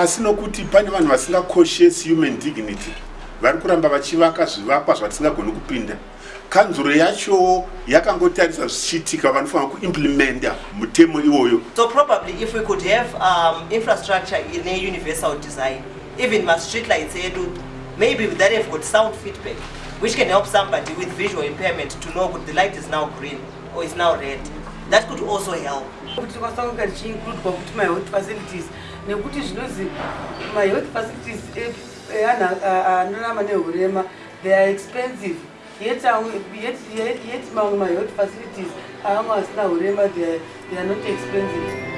asi nokuti pane vanhu vasingakoshesi human dignity vari kuramba vachivaka zvivakwa zvatisingagoni kupinda kanzuro yachowo yakangotarisa zvichiitika vanofanira kuimplimenta mutemo iwoyo so probably if we could have um, infrastructure neuniversal design even mastreet lights edu maybe that have got sound feedback which can help somebody with visual impairment to know kuti the light is now green or is now red that could also help kuti tikwasakuga tichiinkludwa kuti mahealth facilities nekuti zvinonzi mahealth facilities eanhu e, anorama neurema they are expensive yet yet, yet, yet mamwe mahealth facilities aamwe asina urema they are not expensive